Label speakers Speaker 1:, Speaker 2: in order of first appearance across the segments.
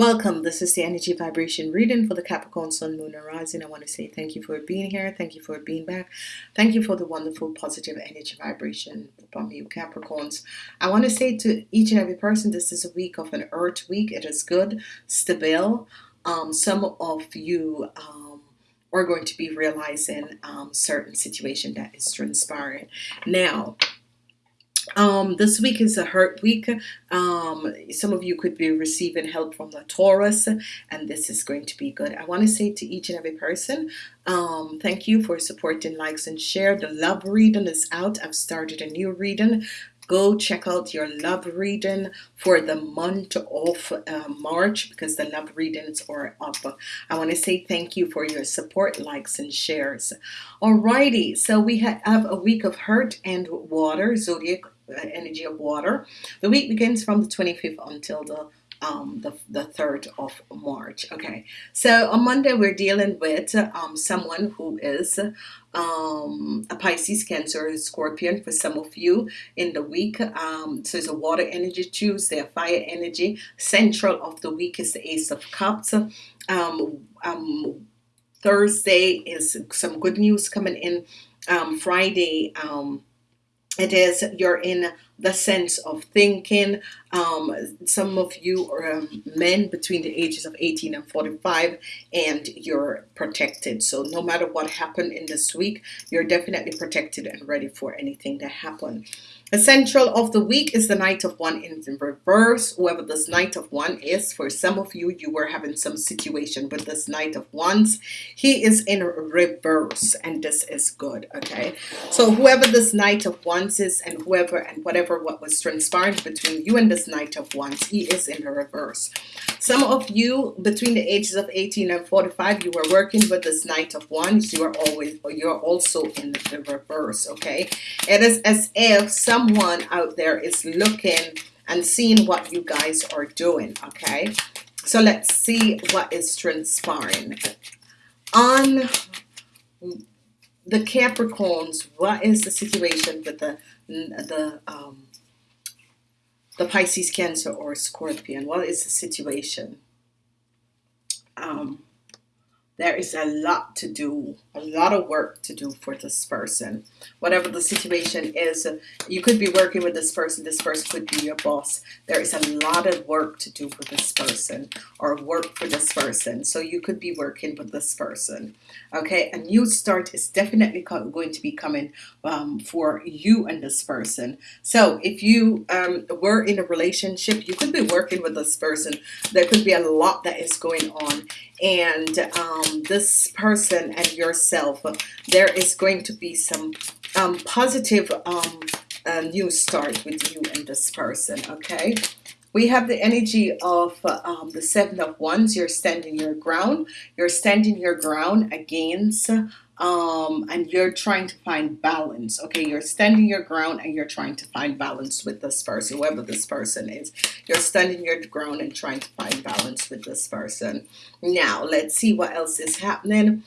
Speaker 1: Welcome. This is the energy vibration reading for the Capricorn Sun, Moon, and Rising. I want to say thank you for being here. Thank you for being back. Thank you for the wonderful positive energy vibration from you, Capricorns. I want to say to each and every person, this is a week of an Earth week. It is good, stable. Um, some of you um, are going to be realizing um, certain situation that is transpiring now um, this week is a earth week. Um, some of you could be receiving help from the Taurus, and this is going to be good. I want to say to each and every person, um, thank you for supporting, likes, and share. The love reading is out. I've started a new reading go check out your love reading for the month of uh, March because the love readings are up. I want to say thank you for your support, likes, and shares. Alrighty, so we have a week of earth and water, zodiac uh, energy of water. The week begins from the 25th until the um, the, the 3rd of March. Okay, so on Monday we're dealing with um, someone who is um, a Pisces, Cancer, Scorpio for some of you in the week. Um, so it's a water energy Tuesday, a fire energy. Central of the week is the Ace of Cups. Um, um, Thursday is some good news coming in. Friday, it is you're in the sense of thinking um, some of you are um, men between the ages of 18 and 45 and you're protected so no matter what happened in this week you're definitely protected and ready for anything to happen Essential of the week is the Knight of Wands in reverse. Whoever this Knight of Wands is, for some of you, you were having some situation with this Knight of Wands. He is in reverse, and this is good, okay? So whoever this Knight of Wands is, and whoever and whatever what was transpiring between you and this Knight of Wands, he is in the reverse. Some of you, between the ages of 18 and 45, you were working with this Knight of Wands. You are always, you're also in the reverse, okay? It is as if someone out there is looking and seeing what you guys are doing okay so let's see what is transpiring on the Capricorns what is the situation with the the um, the Pisces Cancer or Scorpion what is the situation? Um, there is a lot to do a lot of work to do for this person. Whatever the situation is you could be working with this person this person could be your boss. There is a lot of work to do for this person or work for this person. So you could be working with this person okay? A new start is definitely going to be coming um, for you and this person. So if you um, were in a relationship you could be working with this person. There could be a lot that is going on. And um, this person and yourself. There is going to be some um, positive um, uh, new start with you and this person okay? We have the energy of um, the seven of wands. You're standing your ground. You're standing your ground against um, and you're trying to find balance okay? You're standing your ground and you're trying to find balance with this person whoever this person is. You're standing your ground and trying to find balance with this person. Now let's see what else is happening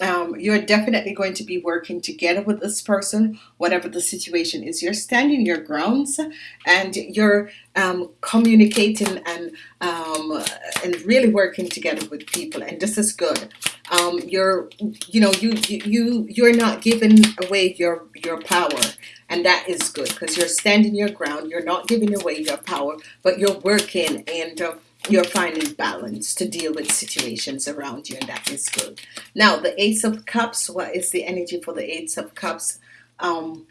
Speaker 1: um, you're definitely going to be working together with this person whatever the situation is. You're standing your grounds and you're um, communicating and um, and really working together with people and this is good. Um, you're you know you you you're not giving away your your power and that is good because you're standing your ground. You're not giving away your power but you're working and uh, you're finding balance to deal with situations around you and that is good. Now the ace of cups what is the energy for the ace of cups? Um,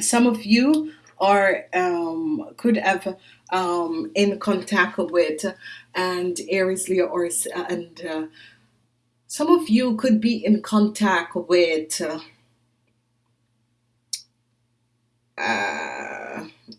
Speaker 1: some of you are um, could have um, in contact with and Aries Leo or and uh, some of you could be in contact with uh, uh,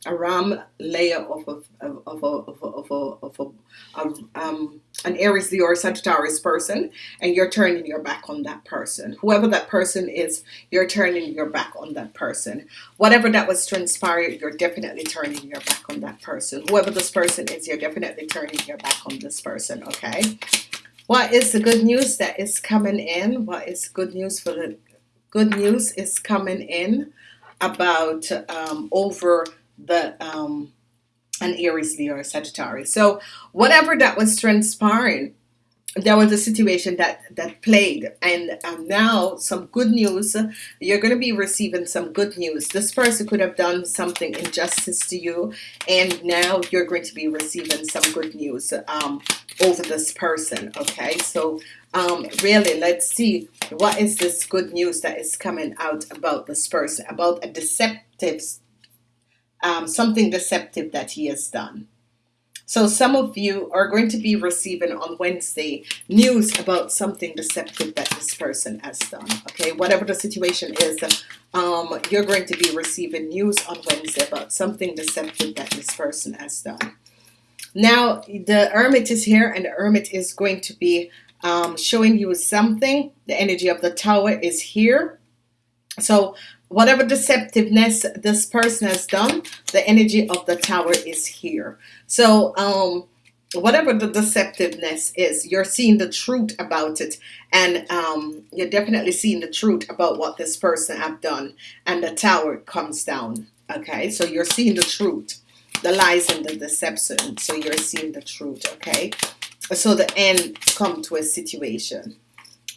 Speaker 1: a ram layer of a, of a, of a, of a, of a, of um, an Aries Leo or Sagittarius person and you're turning your back on that person. Whoever that person is you're turning your back on that person. Whatever that was transpired you're definitely turning your back on that person. Whoever this person is you're definitely turning your back on this person okay? What is the good news that is coming in? What is good news for the good news is coming in about um, over the um, an Aries, Leo, or Sagittarius. So whatever that was transpiring, there was a situation that that played and um, now some good news you're going to be receiving some good news. This person could have done something injustice to you and now you're going to be receiving some good news um, over this person okay? So um, really let's see what is this good news that is coming out about this person about a deceptive um, something deceptive that he has done so some of you are going to be receiving on Wednesday news about something deceptive that this person has done. Okay, whatever the situation is, um, you're going to be receiving news on Wednesday about something deceptive that this person has done. Now the Hermit is here, and the Hermit is going to be um, showing you something. The energy of the Tower is here. So whatever deceptiveness this person has done, the energy of the Tower is here. So, um, whatever the deceptiveness is, you're seeing the truth about it, and um, you're definitely seeing the truth about what this person have done, and the tower comes down. Okay, so you're seeing the truth, the lies and the deception. So you're seeing the truth. Okay, so the end come to a situation.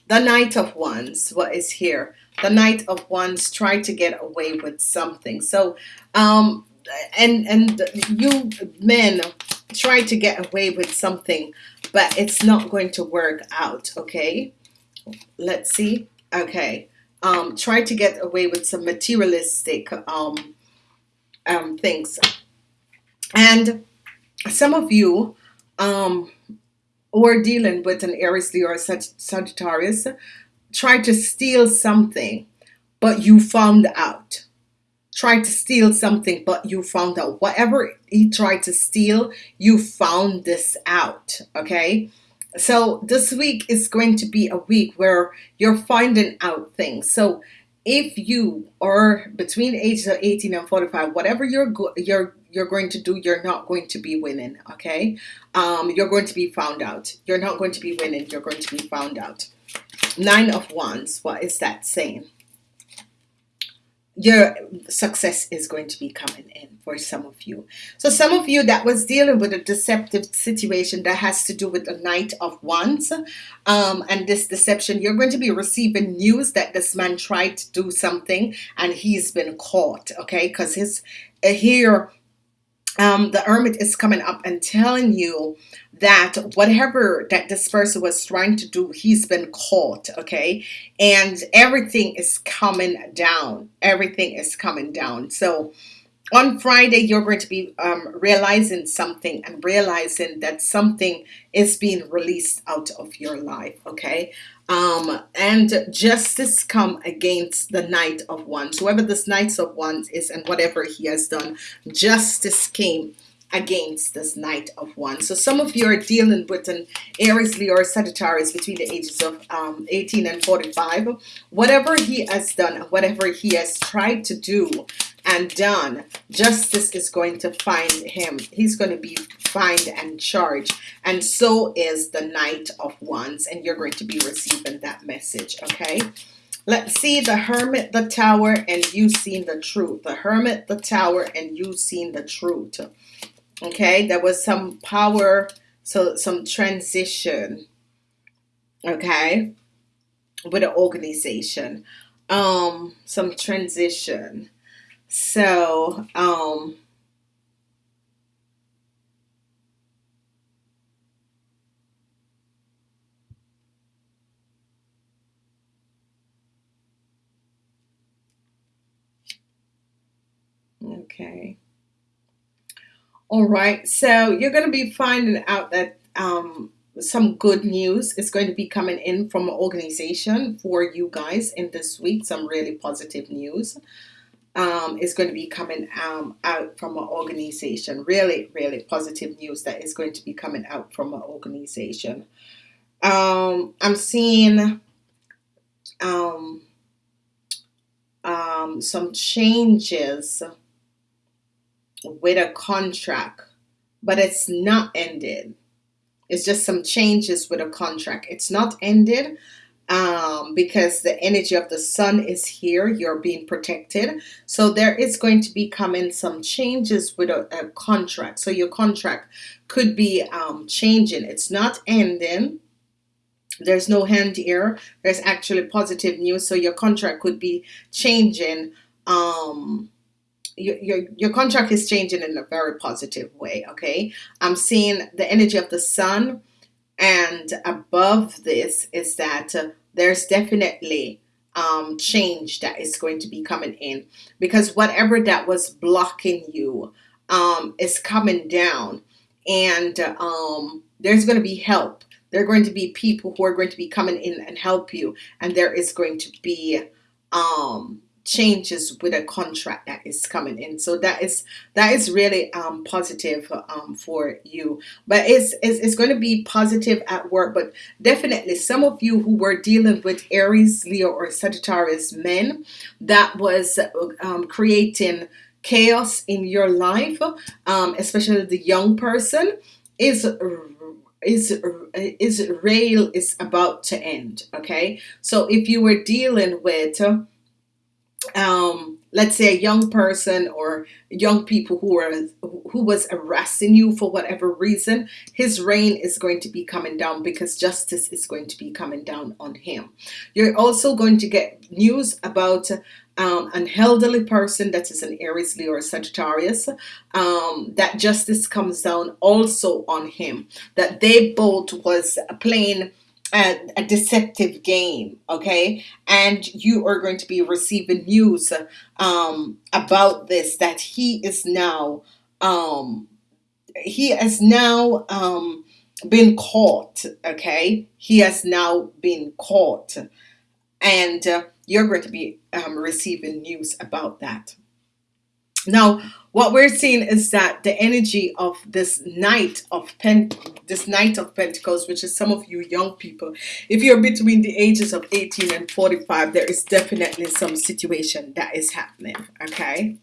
Speaker 1: The Knight of Wands, what is here? The Knight of Wands try to get away with something. So, um, and and you men try to get away with something but it's not going to work out okay? Let's see. Okay. Um try to get away with some materialistic um um things. And some of you um are dealing with an Aries Leo or Sagittarius try to steal something but you found out tried to steal something, but you found out whatever he tried to steal, you found this out. Okay. So this week is going to be a week where you're finding out things. So if you are between ages of 18 and 45, whatever you're you're you're going to do, you're not going to be winning. Okay. Um, you're going to be found out. You're not going to be winning. You're going to be found out. Nine of Wands. What is that saying? your success is going to be coming in for some of you. So some of you that was dealing with a deceptive situation that has to do with the Knight of Wands um, and this deception, you're going to be receiving news that this man tried to do something and he's been caught, okay? Because his here um, the hermit is coming up and telling you that whatever that this person was trying to do, he's been caught, okay? And everything is coming down. Everything is coming down. So on Friday, you're going to be um, realizing something and realizing that something is being released out of your life, okay? Um, and justice come against the Knight of Wands. Whoever this Knight of Wands is and whatever he has done, justice came against this Knight of Wands. So some of you are dealing with an Aries, Leo, or Sagittarius between the ages of um, 18 and 45. Whatever he has done, whatever he has tried to do and done, justice is going to find him. He's going to be fined and charged. And so is the Knight of Wands. And you're going to be receiving that message, okay? Let's see the hermit, the tower, and you seen the truth. The hermit, the tower, and you seen the truth okay there was some power so some transition okay with an organization um some transition so um okay all right, so you're going to be finding out that um, some good news is going to be coming in from an organization for you guys in this week. Some really positive news um, is going to be coming um, out from an organization. Really, really positive news that is going to be coming out from an organization. Um, I'm seeing um, um, some changes with a contract, but it's not ended. It's just some changes with a contract. It's not ended, um, because the energy of the sun is here. You're being protected. So there is going to be coming some changes with a, a contract. So your contract could be um, changing. It's not ending. There's no hand here. There's actually positive news. So your contract could be changing. Um, your, your, your contract is changing in a very positive way. Okay. I'm seeing the energy of the sun. And above this is that uh, there's definitely um, change that is going to be coming in. Because whatever that was blocking you um, is coming down. And um, there's going to be help. There are going to be people who are going to be coming in and help you. And there is going to be um, changes with a contract that is coming in. So that is that is really um, positive um, for you. But it's, it's it's going to be positive at work but definitely some of you who were dealing with Aries Leo or Sagittarius men that was um, creating chaos in your life um, especially the young person is is is rail is about to end okay? So if you were dealing with um, let's say a young person or young people who are who was harassing you for whatever reason his reign is going to be coming down because justice is going to be coming down on him. You're also going to get news about um, an elderly person that is an Aries Leo or Sagittarius um, that justice comes down also on him that they both was playing a, deceptive game okay? And you are going to be receiving news um, about this that he is now um, he has now um, been caught okay? He has now been caught. And uh, you're going to be um, receiving news about that now what we're seeing is that the energy of this Knight of pen this Knight of Pentacles which is some of you young people if you're between the ages of 18 and 45 there is definitely some situation that is happening okay?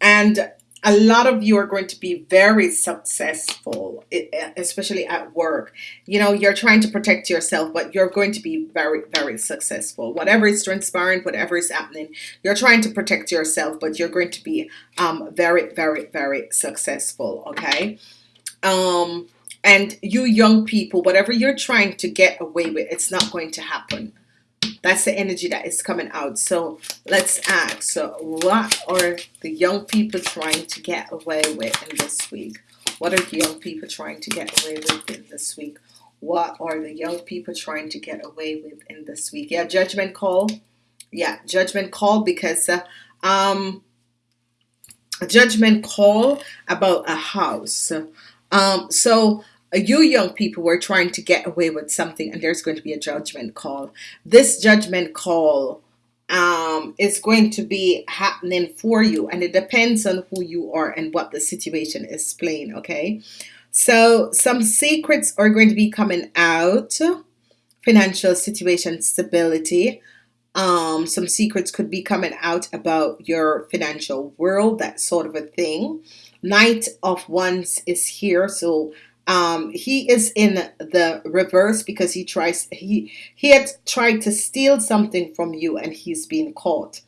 Speaker 1: And a lot of you are going to be very successful especially at work. You know you're trying to protect yourself but you're going to be very very successful. Whatever is transpiring whatever is happening you're trying to protect yourself but you're going to be um, very very very successful okay? Um, and you young people whatever you're trying to get away with it's not going to happen that's the energy that is coming out. So let's ask, so what are the young people trying to get away with in this week? What are the young people trying to get away with in this week? What are the young people trying to get away with in this week? Yeah, judgment call. Yeah, judgment call because uh, um, a judgment call about a house. Um, so you young people were trying to get away with something and there's going to be a judgment call. This judgment call um, is going to be happening for you and it depends on who you are and what the situation is playing okay? So some secrets are going to be coming out. Financial situation stability. Um, some secrets could be coming out about your financial world that sort of a thing. Knight of Wands is here so um, he is in the reverse because he tries he he had tried to steal something from you and he's been caught.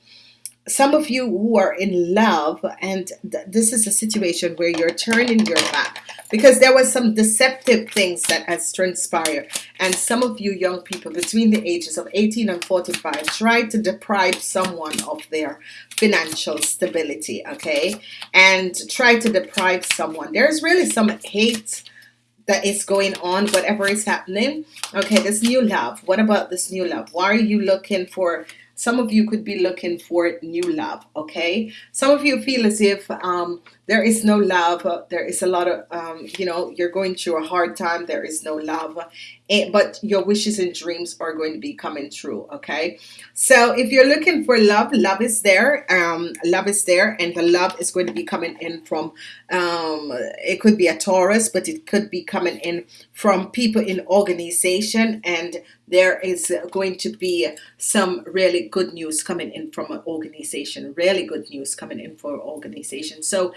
Speaker 1: Some of you who are in love and th this is a situation where you're turning your back because there was some deceptive things that has transpired. And some of you young people between the ages of 18 and 45 tried to deprive someone of their financial stability okay? And try to deprive someone. There's really some hate that is going on whatever is happening. Okay this new love. What about this new love? Why are you looking for some of you could be looking for new love okay? Some of you feel as if um, there is no love. There is a lot of um, you know you're going through a hard time. There is no love but your wishes and dreams are going to be coming true okay? So if you're looking for love love is there um, love is there and the love is going to be coming in from um, it could be a Taurus but it could be coming in from people in organization and there is going to be some really good news coming in from an organization really good news coming in for organization. So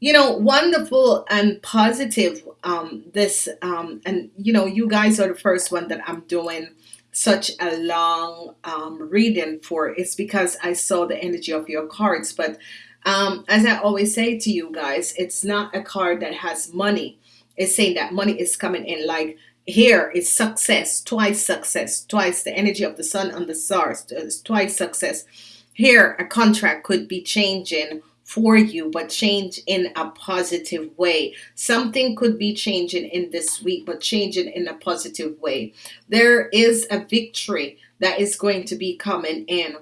Speaker 1: you know wonderful and positive um this um and you know you guys are the first one that I'm doing such a long um, reading for. It's because I saw the energy of your cards but um, as I always say to you guys it's not a card that has money. It's saying that money is coming in like here is success twice success twice the energy of the sun and the stars twice success. Here a contract could be changing for you but change in a positive way. Something could be changing in this week but changing in a positive way. There is a victory that is going to be coming in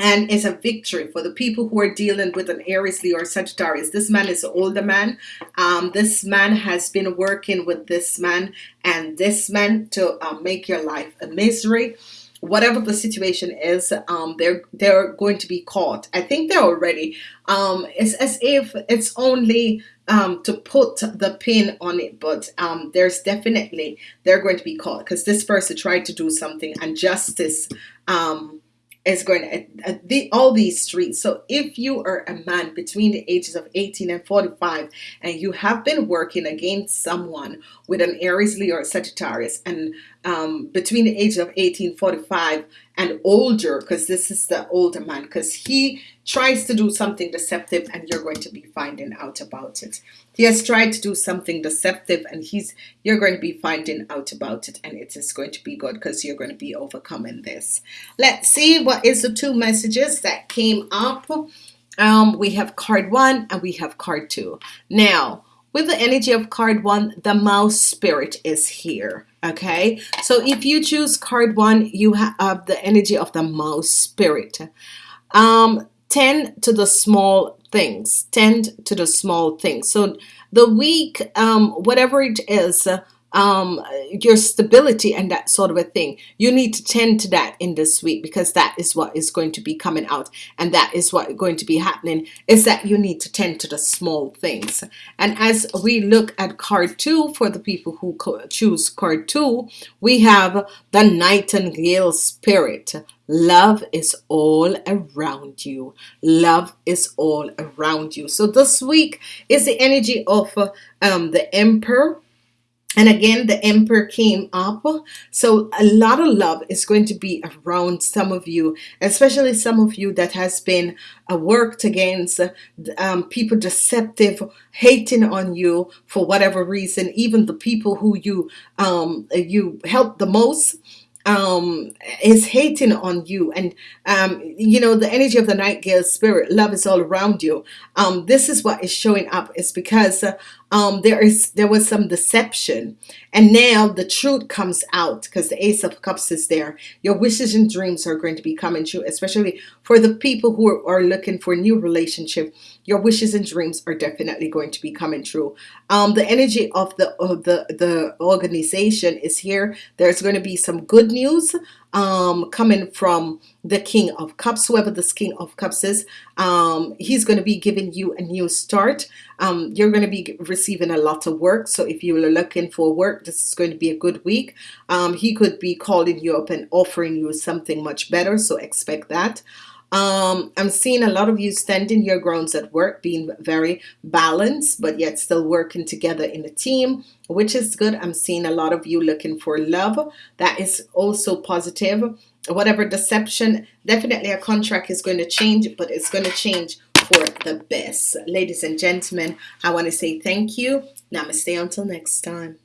Speaker 1: and it's a victory for the people who are dealing with an Aries Leo or Sagittarius. This man is an older man. Um, this man has been working with this man and this man to uh, make your life a misery whatever the situation is um, they're they're going to be caught. I think they're already um, it's as if it's only um, to put the pin on it but um, there's definitely they're going to be caught because this person tried to do something and justice um, is going to uh, the, all these streets. So if you are a man between the ages of 18 and 45 and you have been working against someone with an Aries Leo or Sagittarius and um, between the age of 18 45 and older because this is the older man because he tries to do something deceptive and you're going to be finding out about it. He has tried to do something deceptive and he's you're going to be finding out about it and it is going to be good because you're going to be overcoming this. Let's see what is the two messages that came up? Um, we have card one and we have card two. Now with the energy of card one the mouse spirit is here okay? So if you choose card one you have the energy of the mouse spirit. Um tend to the small things. Tend to the small things. So the week um whatever it is um, your stability and that sort of a thing. You need to tend to that in this week because that is what is going to be coming out and that is what going to be happening is that you need to tend to the small things. And as we look at card two for the people who choose card two we have the nightingale spirit. Love is all around you. Love is all around you. So this week is the energy of um, the emperor and again the emperor came up. So a lot of love is going to be around some of you especially some of you that has been uh, worked against um, people deceptive hating on you for whatever reason even the people who you um, you help the most um is hating on you. And um you know the energy of the nightingale spirit love is all around you. Um this is what is showing up. Is because uh, um, there is there was some deception. And now the truth comes out because the ace of cups is there. Your wishes and dreams are going to be coming true especially for the people who are, are looking for a new relationship your wishes and dreams are definitely going to be coming true um, the energy of the of the the organization is here there's going to be some good news um, coming from the King of Cups, whoever this King of Cups is, um, he's going to be giving you a new start. Um, you're going to be receiving a lot of work. So if you are looking for work, this is going to be a good week. Um, he could be calling you up and offering you something much better. So expect that. Um, I'm seeing a lot of you standing your grounds at work, being very balanced, but yet still working together in a team, which is good. I'm seeing a lot of you looking for love. That is also positive. Whatever deception, definitely a contract is going to change, but it's going to change for the best. Ladies and gentlemen, I want to say thank you. Namaste until next time.